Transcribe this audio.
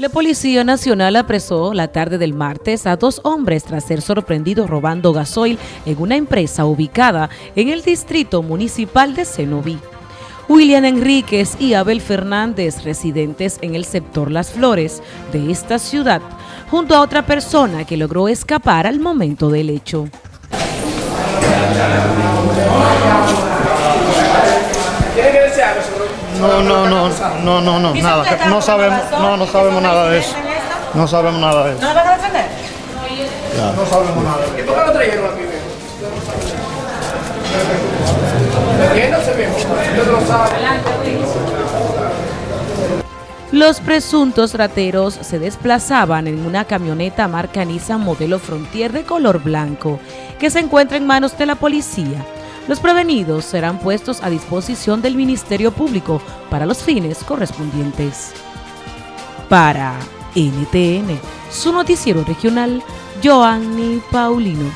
La Policía Nacional apresó la tarde del martes a dos hombres tras ser sorprendidos robando gasoil en una empresa ubicada en el distrito municipal de Cenoví. William Enríquez y Abel Fernández, residentes en el sector Las Flores de esta ciudad, junto a otra persona que logró escapar al momento del hecho. No, no, no, no, no, no, nada. No sabemos, no, no sabemos nada de eso. No sabemos nada de eso. ¿No van a defender? No sabemos nada. ¿Y por qué lo trajeron aquí? Los presuntos rateros se desplazaban en una camioneta marca Nissan modelo Frontier de color blanco que se encuentra en manos de la policía. Los prevenidos serán puestos a disposición del Ministerio Público para los fines correspondientes. Para NTN, su noticiero regional, Joanny Paulino.